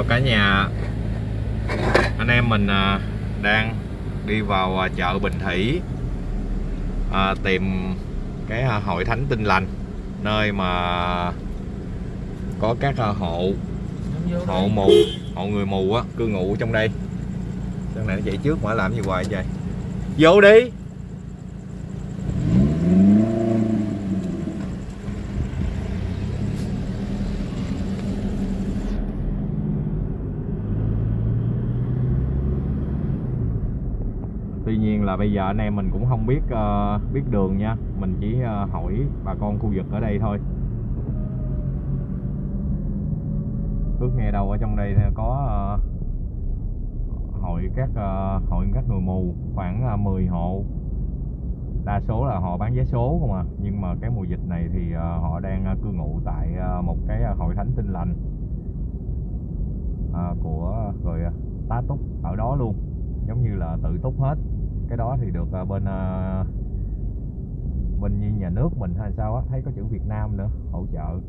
chào cả nhà. Anh em mình à, đang đi vào à, chợ Bình Thủy à, tìm cái à, hội thánh tinh lành nơi mà có các hộ hộ mù hộ người mù á cư ngụ trong đây. Sao này nó chạy trước mà làm gì hoài vậy vô đi! Tuy nhiên là bây giờ anh em mình cũng không biết uh, biết đường nha. Mình chỉ uh, hỏi bà con khu vực ở đây thôi Phước nghe đâu ở trong đây có uh, hội các uh, hội các người mù khoảng uh, 10 hộ. Đa số là họ bán vé số không à. Nhưng mà cái mùa dịch này thì uh, họ đang uh, cư ngụ tại uh, một cái uh, hội thánh tinh lành uh, của rồi uh, tá túc ở đó luôn. Giống như là tự túc hết cái đó thì được ờ, bên ờ, bên như nhà nước mình hay sao á thấy có chữ Việt Nam nữa hỗ trợ.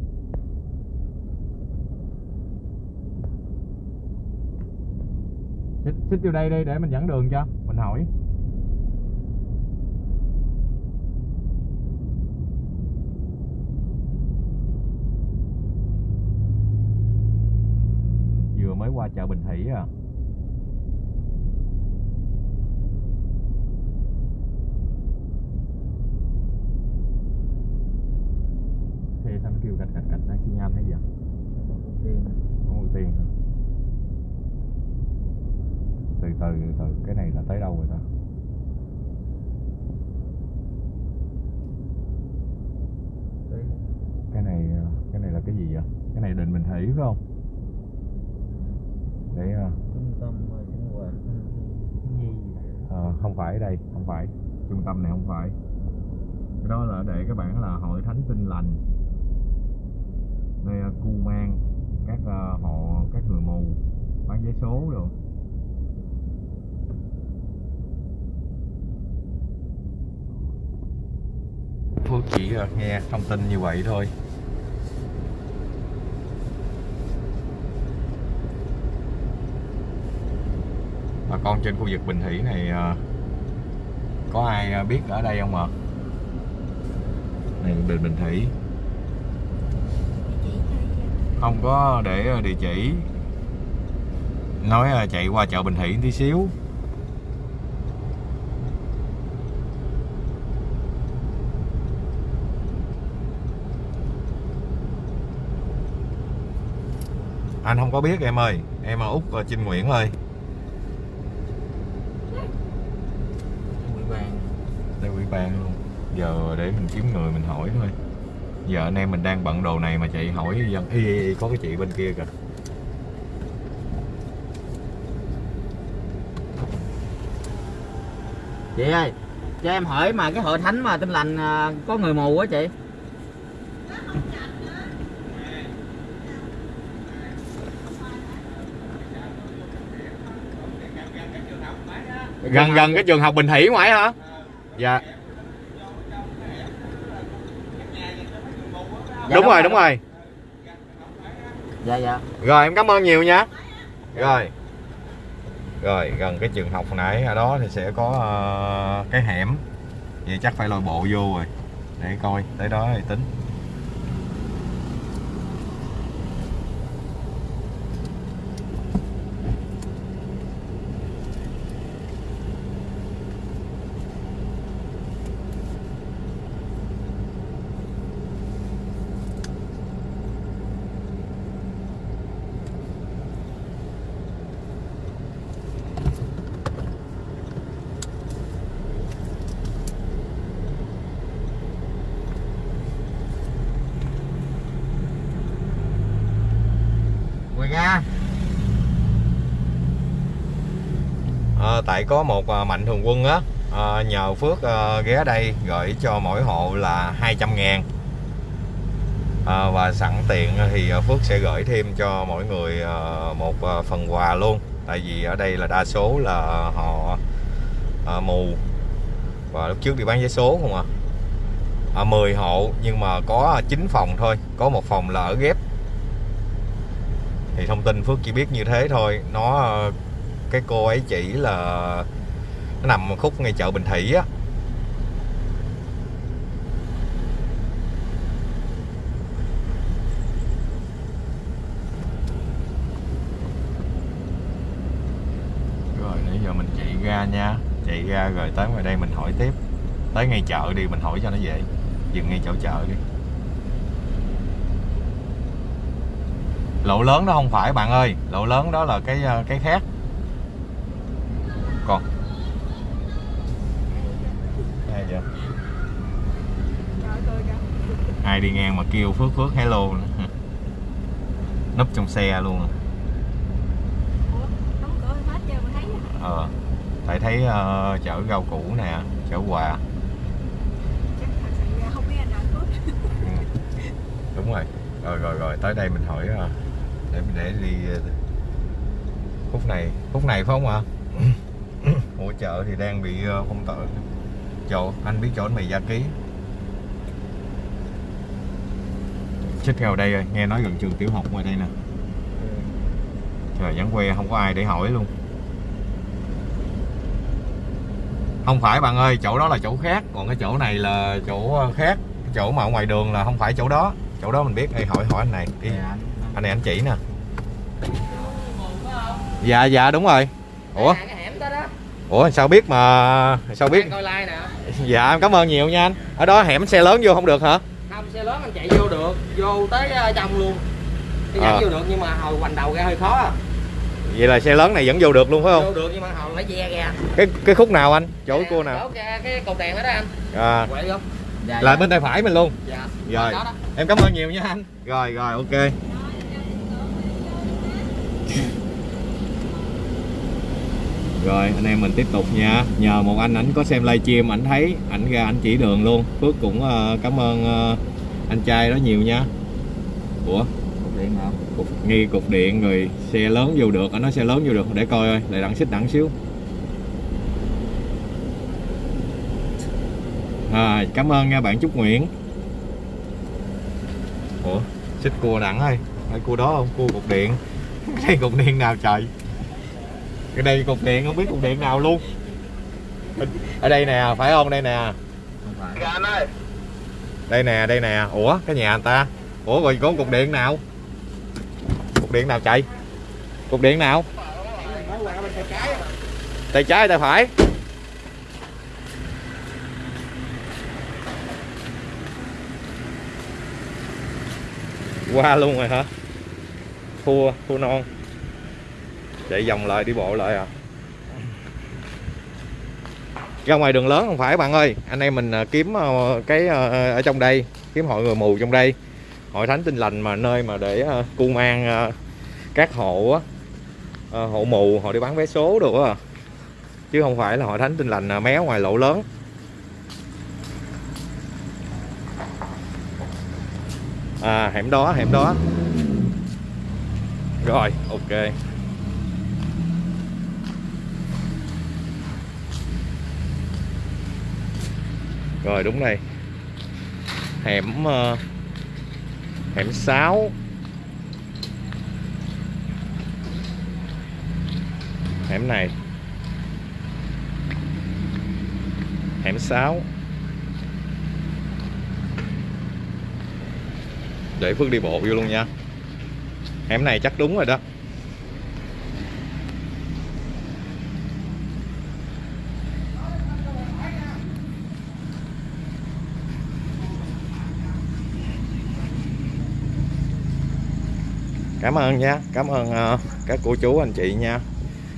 Xích, xích vô đây đi để mình dẫn đường cho mình hỏi. Vừa mới qua chợ Bình Thủy à xe sao nó kêu cạch cạch cạch đang xi nhan hay gì vậy không ưu tiên hả? từ từ từ từ cái này là tới đâu rồi ta cái này cái này là cái gì vậy cái này định bình thủy phải không để ờ, trung tâm sinh hoạt nhi ờ, không phải đây không phải trung tâm này không phải. Cái đó là để các bạn là hội thánh tinh lành. Đây cu mang các uh, họ các người mù bán vé số rồi Phước chỉ ờ, nghe thông tin như vậy thôi. Bà con trên khu vực Bình Thủy này ờ, có ai à, biết ở đây không ạ? Này, Bình Bình Thủy. Không có để à, địa chỉ. Nói à, chạy qua chợ Bình Thủy tí xíu. Anh không có biết, em ơi. Em là út Trinh Nguyễn ơi ủy ban đây ủy ban luôn giờ để mình kiếm người mình hỏi thôi. Giờ anh em mình đang bận đồ này mà chạy hỏi dân y, y, y có cái chị bên kia kìa. Chị ơi cho em hỏi mà cái hội thánh mà tinh lành à, có người mù á chị? Gần gần cái trường học Bình Thủy ngoài hả? Dạ đúng rồi đúng rồi. dạ dạ. Rồi em cảm ơn nhiều nha. Rồi. Rồi gần cái trường học nãy ở đó thì sẽ có ờ, cái hẻm. Vậy chắc phải lôi bộ vô rồi. Để coi tới đó thì tính nha. À, tại có một ờ, mạnh thường quân á à, nhờ Phước à, ghé đây gửi cho mỗi hộ là 200 ngàn. À, và sẵn tiện thì Phước sẽ gửi thêm cho mỗi người à, một à, phần quà luôn. Tại vì ở đây là đa số là họ à, mù. Và lúc trước đi bán vé số không à. à 10 hộ nhưng mà có 9 phòng thôi. Có một phòng là ở ghép thì thông tin Phước chỉ biết như thế thôi. Nó ờ, cái cô ấy chỉ là nó nằm khúc ngay chợ Bình Thủy á. Rồi, nãy giờ mình chạy ra nha. Chạy ra rồi tới ngoài đây mình hỏi tiếp. Tới ngay chợ đi, mình hỏi cho nó dễ. Dừng ngay chỗ chợ đi. Lộ lớn đó không phải bạn ơi. Lộ lớn đó là cái ờ, cái khác. Còn. Ai vậy? Ai đi ngang mà kêu phước phước hello nữa. núp trong xe luôn. Ờ. Tại thấy ờ, chở rau củ nè chở quà. Ừ. đúng rồi. Rồi rồi rồi. Tới đây mình hỏi ờ, để để đi ờ, khúc này. Khúc này phải không ạ? Hỗ trợ thì đang bị ờ, phong tỏa chỗ anh biết chỗ mày gia ký. Xích theo đây rồi nghe nói gần trường tiểu học ngoài đây nè. Trời vắng que không có ai để hỏi luôn. Không phải bạn ơi chỗ đó là chỗ khác còn cái chỗ này là chỗ ờ, khác. Chỗ mà ở ngoài đường là không phải chỗ đó. Chỗ đó mình biết Ê, hỏi hỏi anh này. Đi anh này anh chỉ nè. Dạ dạ đúng rồi. Ủa? Ủa sao biết mà sao biết? dạ em cảm ơn nhiều nha anh. Ở đó hẻm xe lớn vô không được hả? Không xe lớn anh chạy vô được. Vô tới ờ, trong luôn. Cái dẫn vô được nhưng mà hồi hoành đầu ra hơi khó à. vậy là xe lớn này vẫn vô được luôn phải không? Vô được nhưng mà hồi phải ve ra. Cái cái khúc nào anh? Chỗ cô nào? chỗ ra cái cột đèn đó đó anh. À, quậy không dạ, là bên tay phải mình luôn. Dạ. Rồi. đó đó. Em cảm ơn nhiều nha anh. Rồi rồi ok rồi anh em mình tiếp tục nha. Nhờ một anh ảnh có xem livestream ảnh thấy ảnh ra ảnh chỉ đường luôn. Phước cũng ờ, cảm ơn ờ, anh trai đó nhiều nha. Ủa? Cột điện nào cục, nghi cục điện rồi xe lớn vô được. Anh nói xe lớn vô được để coi ơi lại đặng xích đặng xíu. À, cảm ơn nha bạn Trúc Nguyễn. Ủa? Xích cua đặng ơi phải cua đó không? Cua cục điện. Cái đây cục điện nào trời cái đây cục điện không biết cục điện nào luôn. Ở đây nè phải không? Đây nè. Phải đây nè đây nè. Ủa cái nhà người ta? Ủa rồi có cục điện nào? Cục điện nào chạy? Cục điện nào? Tay trái tay phải. Qua luôn rồi hả? Thua thua non chạy vòng lại, đi bộ lại à. Ra ngoài đường lớn không phải bạn ơi. Anh em mình à, kiếm à, cái à, ở trong đây, kiếm hội người mù trong đây. Hội thánh tinh lành mà, nơi mà để cung cu mang các hộ hộ mù, họ đi bán vé số đồ à? chứ không phải là hội thánh tinh lành méo ngoài lộ lớn. À hẻm đó hẻm đó. Rồi, ok. Rồi đúng đây. Hẻm ờ, hẻm 6 hẻm này. Hẻm 6 để Phước đi bộ vô luôn nha. Hẻm này chắc đúng rồi đó. Cảm ơn nha cảm ơn ờ, các cô chú, anh chị nha.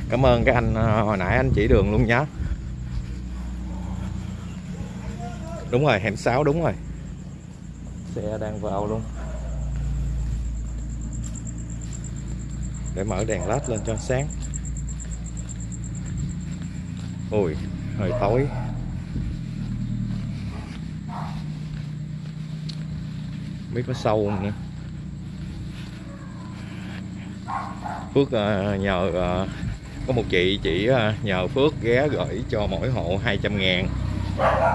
Cảm ơn các anh ờ, hồi nãy anh chỉ đường luôn nhá. Đúng rồi, hẻm 6 đúng rồi. Xe đang vào luôn. Để mở đèn led lên cho sáng. Ui hơi tối. Biết có sâu không nữa Phước ờ, nhờ ờ, có một chị chỉ ờ, nhờ Phước ghé gửi cho mỗi hộ 200 ngàn.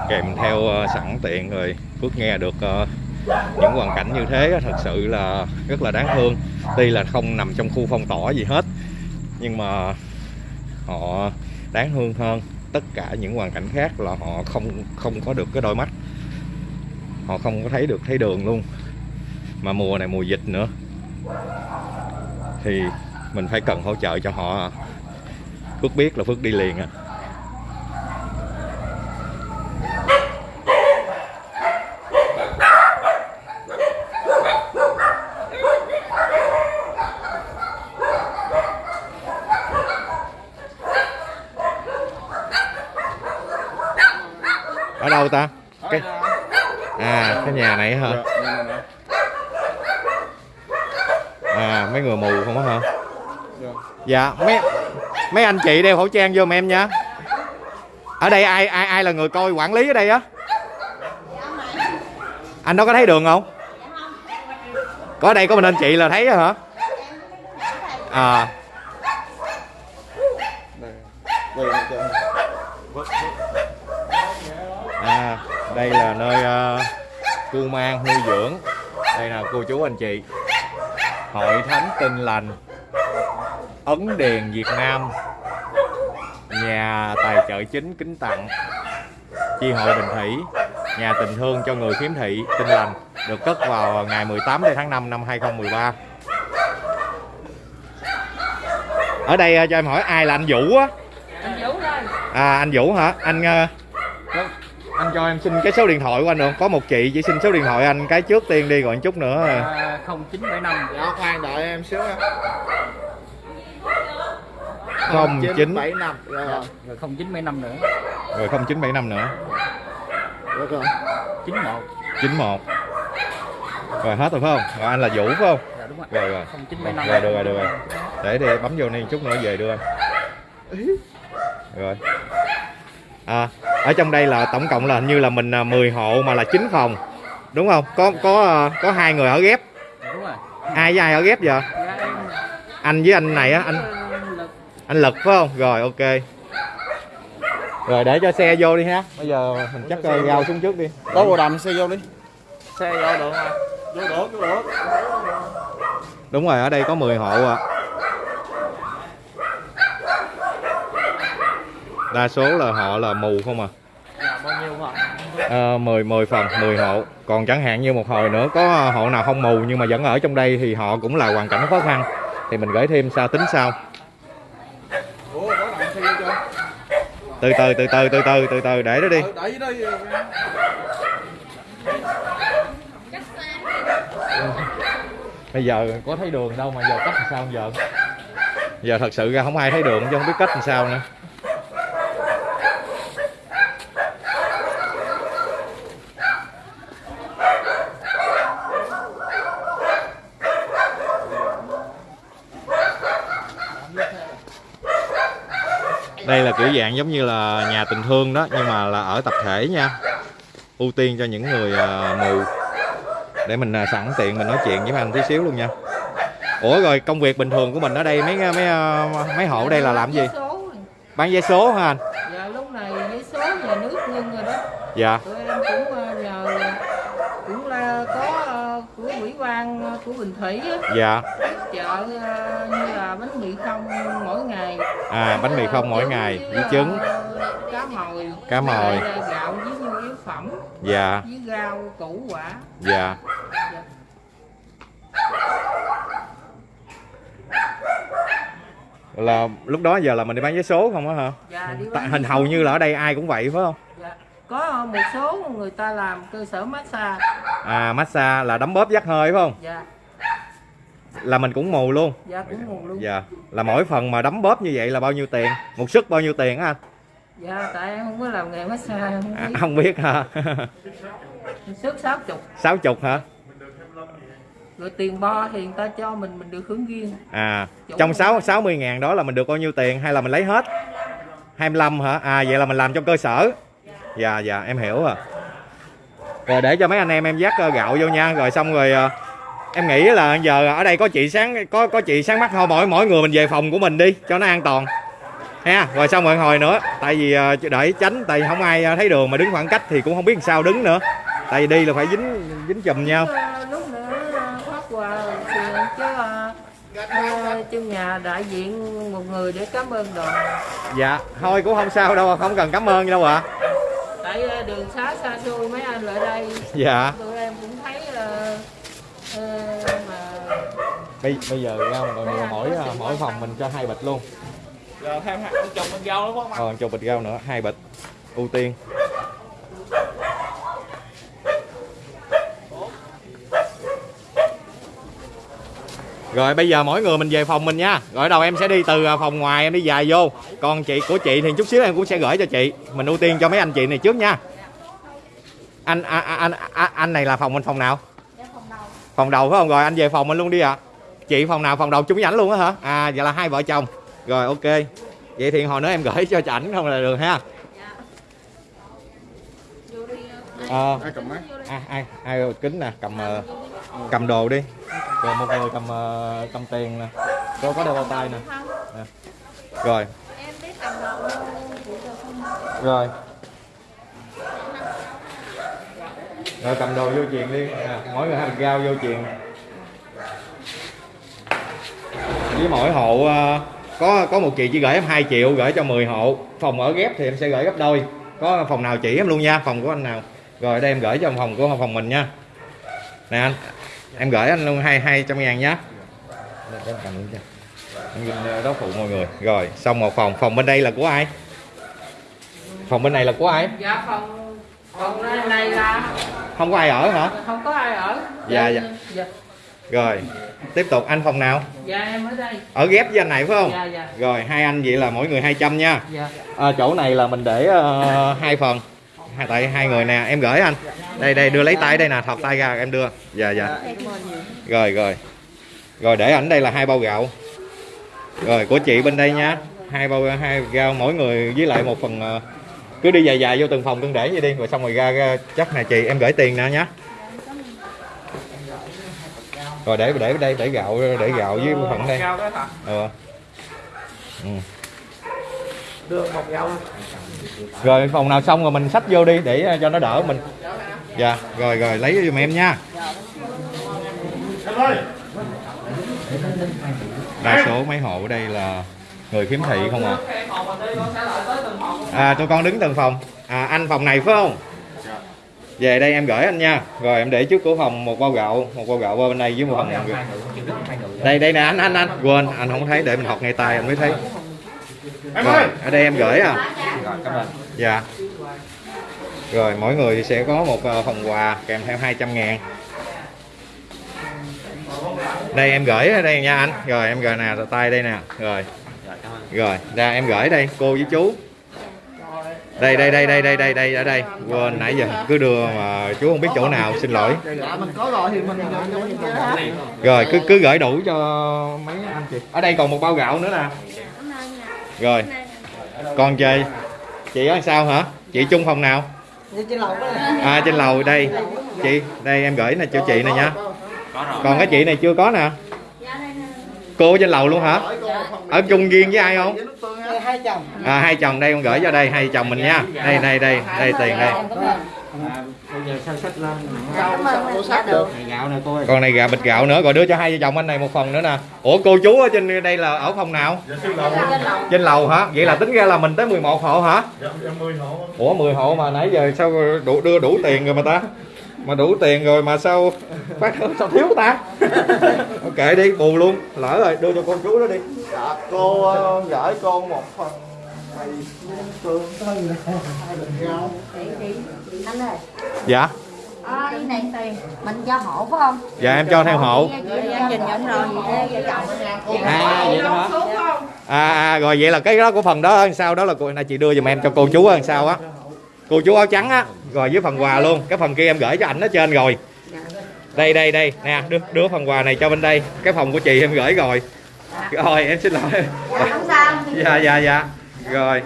Kèm theo sẵn tiện rồi, Phước nghe được những hoàn cảnh như thế thật sự là rất là đáng thương. Tuy là không nằm trong khu phong tỏa gì hết, nhưng mà họ đáng thương hơn tất cả những hoàn cảnh khác là họ không không có được cái đôi mắt. Họ không có thấy được, thấy đường luôn. Mà mùa này mùa dịch nữa. Thì mình phải cần hỗ trợ cho họ. Phước biết là Phước đi liền à. Ở đâu ta? Cái à cái nhà này hả à mấy người mù không á hả dạ mấy mấy anh chị đeo khẩu trang vô em nha. Ở đây ai ai ai là người coi quản lý ở đây á? Anh đó có thấy đường không? Có ở đây có mình anh chị là thấy hả? À. À đây là nơi uh, mang nuôi dưỡng. Đây là cô chú anh chị. Hội thánh tinh lành. Ấn Điền Việt Nam. Nhà tài trợ chính kính tặng. Chi hội Bình Thủy. Nhà tình thương cho người khiếm thị tinh lành Được cất vào ngày 18 tháng 5 năm 2013 Ở đây à, cho em hỏi ai là anh Vũ á? Anh Vũ À anh Vũ hả? Anh à, anh cho em xin cái số điện thoại của anh được có một chị chỉ xin số điện thoại anh cái trước tiên đi rồi chút nữa. À, 0975 dạ khoan đợi em xíu em 0975 dạ, rồi. không chín rồi năm nữa. Rồi 0975 nữa. Được rồi. 91. 91. Rồi hết rồi phải không? Rồi anh là Vũ phải không? Dạ đúng rồi. Rồi rồi. 0975. Rồi được rồi được rồi. Để đi bấm vô này chút nữa về đưa anh. Rồi. À, ở trong đây là tổng cộng là hình như là mình à, 10 hộ mà là 9 phòng. Đúng không? Có có à, có hai người ở ghép. Dạ, đúng rồi. Ai với ai ở ghép giờ? Dạ, anh với anh này á, anh anh lực phải không? Rồi ok. Rồi để cho xe vô đi ha. Bây giờ mình chắc uh, rao xuống trước đi. Có bộ đầm xe vô đi. xe vô được mà Vô được, vô được. đúng rồi ở đây có 10 hộ à đa số là họ là mù không à? Dạ bao nhiêu Ờ, 10 10 phần 10 hộ. Còn chẳng hạn như một hồi nữa có hộ nào không mù nhưng mà vẫn ở trong đây thì họ cũng là hoàn cảnh khó khăn. Thì mình gửi thêm sao tính sau Ủa, có đầm xe vô chưa? Từ từ từ từ từ từ từ từ để đó đi. Đây. bây giờ có thấy đường đâu mà giờ cách làm sao giờ? Giờ thật sự ra không ai thấy đường chứ không biết cách làm sao nữa đây là kiểu dạng giống như là nhà tình thương đó nhưng mà là ở tập thể nha. Ưu tiên cho những người à, mù. Để mình à, sẵn tiện mình nói chuyện với mấy anh tí xíu luôn nha. Ủa rồi công việc bình thường của mình ở đây mấy mấy à, mấy hộ ở đây là làm gì? Bán vé số hả anh? Dạ lúc này vé số nhà nước ngưng rồi đó. Dạ. Tụi em cũng nhờ cũng là có của ủy ban ờ, của Bình Thủy á, dạ chợ ờ, như là bánh mì không mỗi ngày. À bánh mì không mỗi ngày với trứng. cá mồi Cá mồi. gạo với nhu yếu phẩm dạ. với rau củ quả. Dạ. Dạ. là lúc đó giờ là mình đi bán vé số không á hả? Dạ, đi tại bán hình hầu như là ở đây ai cũng vậy phải không? Dạ. có một số người ta làm cơ sở massage. À massage là đấm bóp dắt hơi phải không? Dạ là mình cũng mù luôn. Dạ cũng nguồn luôn. Dạ. Là mỗi phần mà đấm bóp như vậy là bao nhiêu tiền? Một suất bao nhiêu tiền á anh? Dạ tại em không có làm nghề massage không à, biết không biết hả? Sức sáu chục. Sáu chục hả? Rồi tiền bo thì người ta cho mình mình được hưởng riêng. À trong sáu sáu mươi ngàn đó là mình được bao nhiêu tiền hay là mình lấy hết? 25 hả? À vậy là mình làm trong cơ sở. Dạ dạ em hiểu rồi. Rồi để cho mấy anh em em dắt ờ, gạo vô nha. Rồi xong rồi ờ, em nghĩ là giờ ở đây có chị sáng có có chị sáng mắt thôi mỗi mỗi người mình về phòng của mình đi cho nó an toàn. Ha rồi xong rồi hồi nữa tại vì ờ, đợi tránh tại không ai ờ, thấy đường mà đứng khoảng cách thì cũng không biết làm sao đứng nữa. Tại vì đi là phải dính dính chùm nhau. Lúc nữa ờ, phát quà chứ trong nhà đại diện một người để cảm ơn đoàn dạ thôi cũng không sao đâu không cần cảm ơn gì đâu ạ. Tại ờ, đường xá xa xôi mấy anh lại đây. Dạ tụi em cũng thấy ờ, ờ, mà bây, bây giờ ra mình còn nhiều mỗi à, mỗi phòng mình cho hai bịch luôn. Rồi thêm hạt chồng bên rau nữa không? còn chục bịch rau nữa hai bịch. Ưu tiên. Rồi bây giờ mỗi người mình về phòng mình nha. Rồi đầu em sẽ đi từ à, phòng ngoài em đi dài vô. Còn chị của chị thì chút xíu em cũng sẽ gửi cho chị. Mình ưu tiên cho mấy anh chị này trước nha. Anh anh anh anh, anh này là phòng mình phòng nào? Phòng đầu phải không? Rồi anh về phòng mình luôn đi ạ chị phòng nào? Phòng đầu chung với ảnh luôn á hả? À vậy là hai vợ chồng. Rồi ok. Vậy thì hồi nữa em gửi cho ảnh không là được ha? Ờ, Ai cầm máy? ai ai ai kính nè cầm ờ, cầm đồ đi. Rồi một người cầm ờ, cầm tiền nè. Có có đeo bao tay nè. Nè. rồi. Rồi. Rồi cầm đồ vô truyền đi. Nè, mỗi người hai bịch rau vô truyền với mỗi hộ ờ, có có một chị chỉ gửi em 2 triệu gửi cho 10 hộ. Phòng ở ghép thì em sẽ gửi gấp đôi. Có phòng nào chỉ em luôn nha phòng của anh nào. Rồi đây em gửi cho phòng của phòng mình nha. Nè anh em gửi anh luôn hai hai trăm ngàn nhá. Em cầm luôn cho em ghi đó phụ mọi người. Rồi xong một phòng. Phòng bên đây là của ai? Phòng bên này là của ai? Dạ phòng phòng này, này là không có ai ở hả? Không có ai ở. Dạ, dạ. dạ, rồi tiếp tục anh phòng nào? Dạ em ở đây. Ở ghép với anh này phải không? Dạ dạ. Rồi hai anh vậy là mỗi người 200 nha. Dạ. À, chỗ này là mình để ờ, hai phần. Hai tại hai người nè em gửi anh. Đây đây đưa lấy tay đây nè thọt tay ra em đưa. Dạ dạ. Rồi rồi. Rồi để ảnh đây là hai bao gạo. Rồi của chị bên đây nha. Hai bao hai gạo mỗi người với lại một phần ờ, cứ đi dài dài vô từng phòng từng để vậy đi rồi xong rồi ra, ra chắc nè chị em gửi tiền nè nhá rồi để để đây để gạo để gạo với phần đây. hả? ừ. Ừ. Một rồi phòng nào xong rồi mình xách vô đi để cho nó đỡ mình. Dạ rồi rồi lấy giùm em nha. Đa số mấy hộ ở đây là người khiếm thị không à. À tụi con đứng từng phòng. À anh phòng này phải không về đây em gửi anh nha. Rồi em để trước cửa phòng một bao gạo một bao gạo qua bên đây với một phần đây đây nè anh anh anh. Quên anh không thấy để mình học ngay tay anh mới thấy. Em rồi ơi! ở đây em gửi à. Dạ. Rồi mỗi người sẽ có một ờ, phần quà kèm theo 200 ngàn. Đây em gửi ở đây nha anh. Rồi em gửi nè tay đây nè. Rồi. Rồi ra em gửi đây cô với chú đây đây đây đây đây đây đây, ở đây. Quên, nãy giờ cứ đưa mà chú không biết chỗ nào, xin lỗi. Rồi, cứ cứ gửi đủ cho mấy anh chị. Ở đây còn một bao gạo nữa nè. Rồi. Con chơi. Chị ở sao hả? Chị chung phòng nào? Trên lầu à trên lầu đây. Chị, đây em gửi nè cho chị này nha. Còn cái chị này chưa có nè. Cô trên lầu luôn hả? Ở chung riêng với ai không? Hai chồng. À hai chồng đây con gửi cho đây hai chồng mình nha. Đây đây đây đây tiền đây. Bây giờ sao sách lên? Cảm ơn dạ được. Này gạo này cô ơi còn này gà bịch gạo nữa rồi đưa cho hai vợ chồng anh này một phần nữa nè. Ủa cô chú ở trên đây là ở phòng nào? Trên lầu. Hả? Vậy là tính ra là mình tới 11 hộ hả? Ủa 10 hộ mà nãy giờ sao đủ đưa đủ tiền rồi mà ta mà đủ tiền rồi mà sao phát sao thiếu ta? Ok đi bù luôn. Lỡ rồi đưa cho con chú đó đi. Dạ, cô ờ, gửi con một phần anh ơi dạ. À, cái này tiền. Mình cho hộ phải không? Dạ em cho theo hộ. Vậy chồng à vậy đó hả à, à rồi vậy là cái đó của phần đó sao đó là cô này chị đưa giùm em cho cô chú làm sao á cô chú áo trắng á rồi với phần quà luôn. Cái phần kia em gửi cho ảnh ở trên rồi. Đây đây đây. Nè đưa, đưa phần quà này cho bên đây. Cái phòng của chị em gửi rồi. Rồi em xin lỗi. Không sao dạ dạ dạ. Rồi.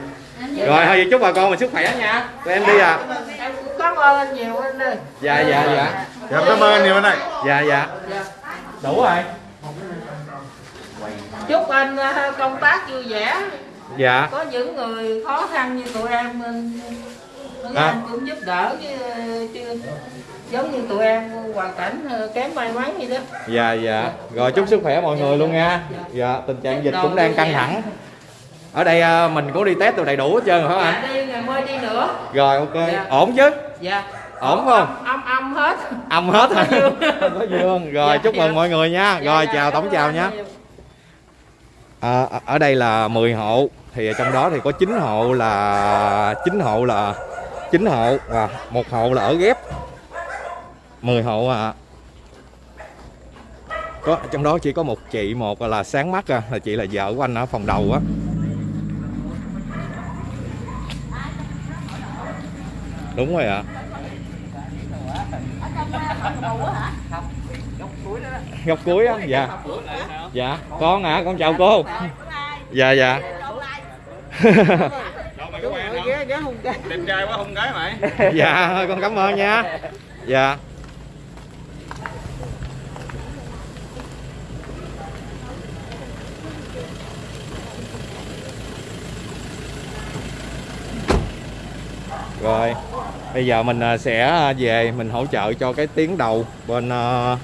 Rồi thôi chúc bà con mình sức khỏe nha. Tụi em đi à em cũng cảm ơn anh nhiều anh ơi dạ dạ dạ. Dạ, cảm ơn anh nhiều anh này dạ dạ. Đủ rồi. Chúc anh ờ, công tác vui vẻ. Dạ. Có những người khó khăn như tụi em ờ, mấy À. anh cũng giúp đỡ chứ, chứ giống như tụi em hoàn cảnh ờ, kém may mắn vậy đó. Dạ dạ. Rồi chúc sức khỏe mọi người luôn nha. Dạ tình trạng dịch cũng đang căng thẳng. Ở đây à, mình cũng đi test được đầy đủ hết trơn rồi phải không anh? dạ đi ngày mai đi nữa. Rồi ok. Dạ. ổn chứ? Dạ. Ổn không? âm âm hết. Âm hết hả? Có dương. Rồi Dạ, chúc mừng dạ. mọi người nha. Dạ, rồi dạ, chào tổng chào nha. À, ở- ở đây là 10 hộ. Thì trong đó thì có 9 hộ là 9 hộ là 9 hộ và một hộ là ở ghép. 10 hộ à. Có trong đó chỉ có một chị một là sáng mắt à là chị là vợ của anh ở phòng đầu á. Đúng rồi ạ. Góc cuối á dạ. Dạ con à con chào cô. Dạ dạ đẹp trai quá không gái mày? Dạ thôi con cảm ơn nha. Dạ. Rồi bây giờ mình à, sẽ về mình hỗ trợ cho cái tiếng đầu bên à,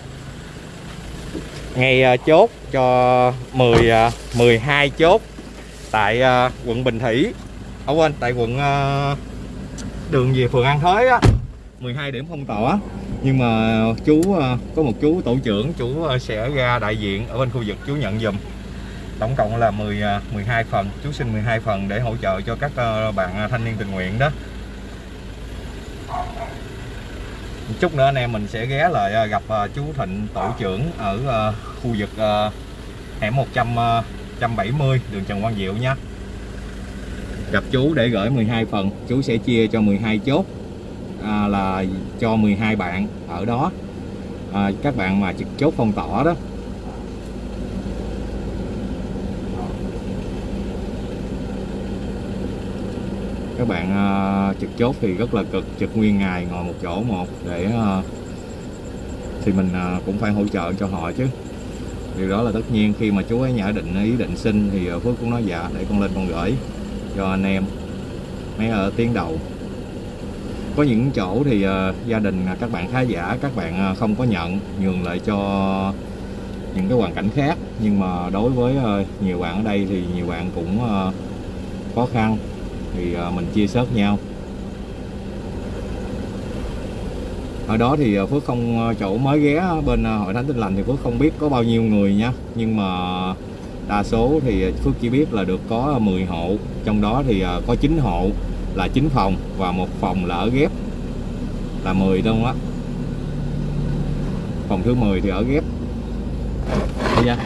ngay à, chốt cho 10 à, 12 chốt tại à, quận Bình Thủy ở quên tại quận ờ, đường về phường An Thới á. 12 điểm phong tỏa. Nhưng mà chú ờ, có một chú tổ trưởng, chú ờ, sẽ ra đại diện ở bên khu vực, chú nhận dùm tổng cộng là 10 12 phần. Chú xin 12 phần để hỗ trợ cho các bạn thanh niên tình nguyện đó. Một chút nữa anh em mình sẽ ghé lại gặp chú Thịnh tổ trưởng ở khu vực hẻm 100 170 đường Trần Quang Diệu nha gặp chú để gửi 12 phần. Chú sẽ chia cho 12 chốt à, là cho 12 bạn ở đó. À, các bạn mà trực chốt phong tỏa đó. Các bạn à, trực chốt thì rất là cực trực nguyên ngày ngồi một chỗ một để à, thì mình à, cũng phải hỗ trợ cho họ chứ. Điều đó là tất nhiên khi mà chú ấy nhã định ý định xin thì à, Phước cũng nói dạ để con lên con gửi cho anh em. Mấy ở tiếng đầu. Có những chỗ thì uh, gia đình à, các bạn khá giả các bạn uh, không có nhận nhường lại cho những cái hoàn cảnh khác. Nhưng mà đối với uh, nhiều bạn ở đây thì nhiều bạn cũng uh, khó khăn. Thì uh, mình chia sớt nhau. Ở đó thì Phước không chỗ mới ghé bên hội thánh tin lành thì Phước không biết có bao nhiêu người nha. Nhưng mà đa số thì Phước chỉ biết là được có 10 hộ. Trong đó thì à, có 9 hộ là 9 phòng và một phòng là ở ghép. Là 10 luôn á? Phòng thứ 10 thì ở ghép. Đây nha.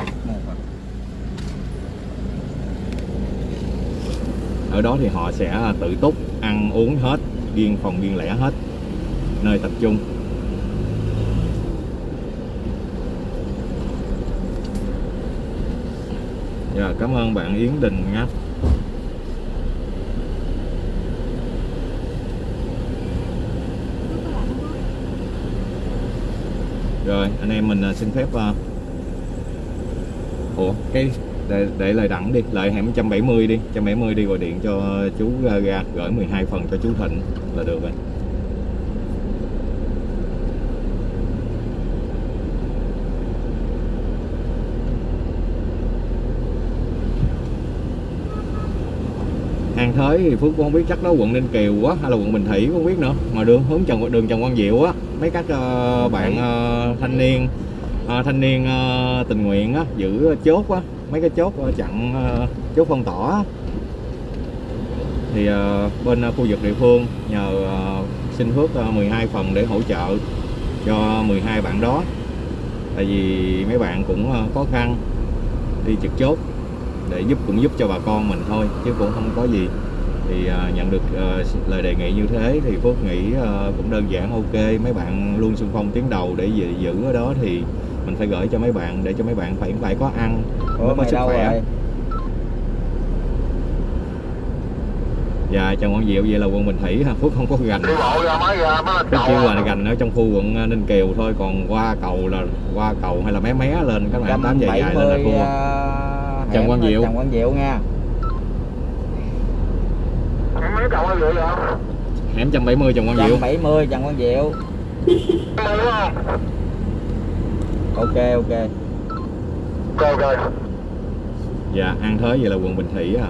Ở đó thì họ sẽ à, tự túc, ăn uống hết, riêng phòng riêng lẻ hết, nơi tập trung. Dạ, cảm ơn bạn Yến Đình nha rồi anh em mình à, xin phép uh... ủa cái để, để lời đẳng đi lại hẻm 170 đi 170 đi gọi điện cho chú ra gửi 12 phần cho chú Thịnh là được rồi. An Thới thì Phước cũng không biết chắc đó quận Ninh Kiều quá hay là quận Bình Thủy cũng không biết nữa. Mà đường hướng Trần đường Trần Quang Diệu á mấy các uh, bạn uh, thanh niên uh, thanh niên uh, tình nguyện á giữ chốt á mấy cái chốt uh, chặn uh, chốt phong tỏa á. thì uh, bên uh, khu vực địa phương nhờ uh, xin Phước uh, 12 phần để hỗ trợ cho 12 bạn đó. Tại vì mấy bạn cũng uh, khó khăn đi trực chốt để giúp cũng giúp cho bà con mình thôi chứ cũng không có gì thì à, nhận được à, lời đề nghị như thế thì Phước nghĩ à, cũng đơn giản ok mấy bạn luôn xung phong tiến đầu để giữ, giữ ở đó thì mình phải gửi cho mấy bạn để cho mấy bạn phải phải có ăn mới có sức khỏe. dạ Trần Quang Diệu vậy là quận Bình Thủy ha Phước không có gành. Phước chỉ là gành ở trong khu quận Ninh Kiều thôi còn qua cầu là qua cầu hay là mé mé lên các bạn tám dài dài lên là thua. Trần hẻm Quang Diệu. Trần Quang Diệu nha hẻm 170 Trần Quang Diệu 170 Trần Quang Diệu ok ok. Dạ An Thới vậy là quận Bình Thủy à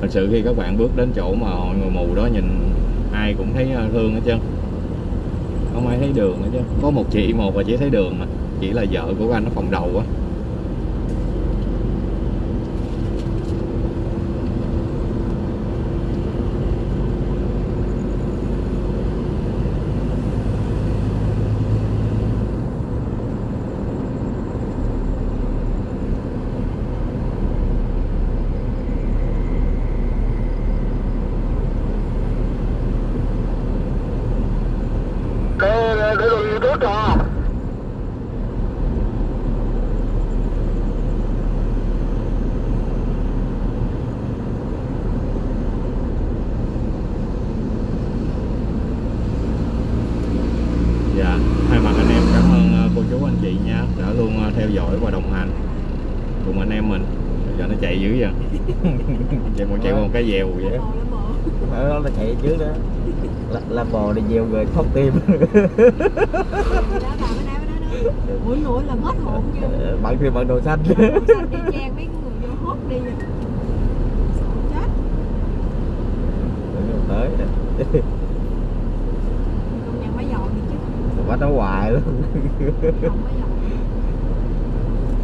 thật sự khi các bạn bước đến chỗ mà hội người mù đó nhìn ai cũng thấy ờ, thương hết trơn. Không ai thấy đường hết trơn. Có một chị một và chỉ thấy đường mà. Chỉ là vợ của anh nó phòng đầu á Dạ, thay mặt anh em cảm ơn ờ, cô chú anh chị nha đã luôn ờ, theo dõi và đồng hành cùng anh em mình. Giờ nó chạy dữ vậy. Chạy một chạy một cái dèo vậy. ở đó là chạy trước đó. Là, là bò đi gieo rồi thoát tim. Ủa lụa là hết hồn nha bạn thì bạn đồ xanh. Đi trang mấy người vô hốt đi. Rồi Chết. Tới Công nhận dọn đi chứ. Quá nó hoài luôn.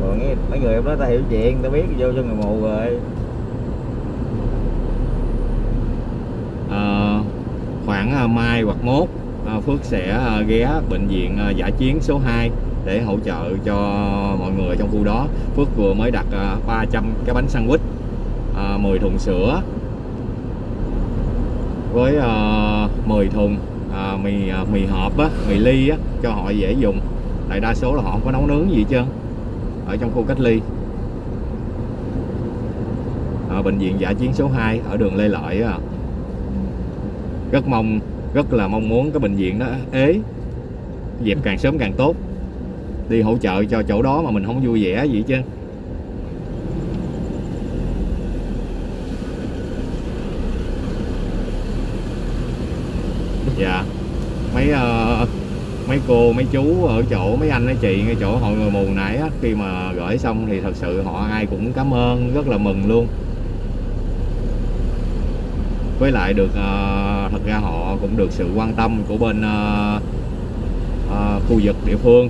Còn nghe mấy người em đó ta hiểu chuyện ta biết vô cho người mù rồi Ờ, khoảng ờ, mai hoặc mốt à, Phước sẽ à, ghé bệnh viện à, giả chiến số 2 để hỗ trợ cho mọi người trong khu đó. Phước vừa mới đặt 300 cái bánh sandwich, 10 thùng sữa với 10 thùng mì mì hộp á, mì ly á cho họ dễ dùng. Tại đa số là họ không có nấu nướng gì hết trơn ở trong khu cách ly. Ở bệnh viện giả chiến số 2 ở đường Lê Lợi á rất mong rất là mong muốn cái bệnh viện đó ế dẹp càng sớm càng tốt. Đi hỗ trợ cho chỗ đó mà mình không vui vẻ gì chứ. dạ. Mấy uh, mấy cô mấy chú ở chỗ mấy anh mấy chị ngay chỗ hội người mù nãy á, khi mà gửi xong thì thật sự họ ai cũng cảm ơn rất là mừng luôn với lại được ờ, thật ra họ cũng được sự quan tâm của bên ờ, ờ, khu vực địa phương.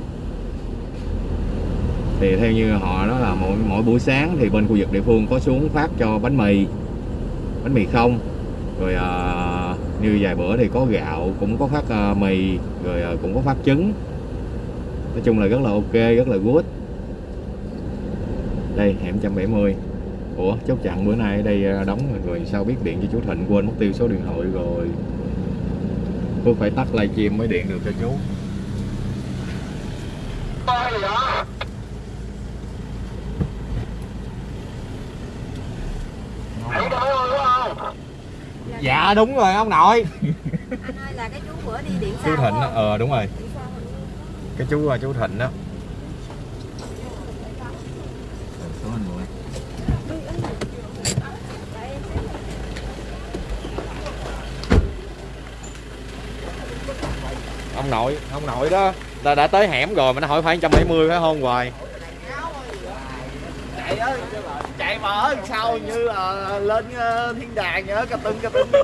Thì theo như họ đó là mỗi mỗi buổi sáng thì bên khu vực địa phương có xuống phát cho bánh mì bánh mì không. Rồi ờ, như vài bữa thì có gạo cũng có phát ờ, mì rồi ờ, cũng có phát trứng. Nói chung là rất là ok rất là good. Đây hẻm 170 Ủa chốt chặn bữa nay ở đây ờ, đóng rồi, rồi sao biết điện cho chú Thịnh? Quên mất tiêu số điện thoại rồi. Tôi phải tắt livestream mới điện được cho chú. Dạ đúng rồi ông nội. Anh ơi là cái chú bữa đi điện Chú sao Thịnh á, ờ đúng rồi. Cái chú ờ, chú Thịnh đó ông nội ông nội đó đã, đã tới hẻm rồi mà nó hỏi phải 170 phải không hoài? Chạy á chạy mà ở đằng sau như là lên ờ, thiên đàng đó cà tưng cà tưng.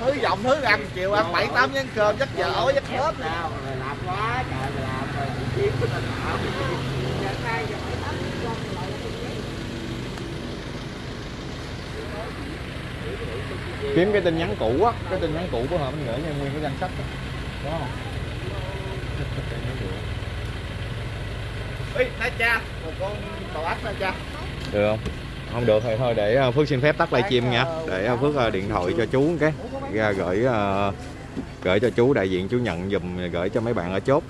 Thứ giọng thứ ăn chiều ăn bảy tám chén cơm chắc dở chắc hết nào làm quá trời làm rồi kiếm kiếm cái tin nhắn cũ á cái tin nhắn cũ của họ mình gửi cho nguyên cái danh sách đó. đúng không? Ê, na cha một con bò ác na cha. Được không? Không được thì thôi để ờ, phước xin phép tắt livestream nha. để ờ, phước ờ, điện thoại cho chú cái ra gửi gửi cho chú đại diện chú nhận giùm gửi cho mấy bạn ở chốt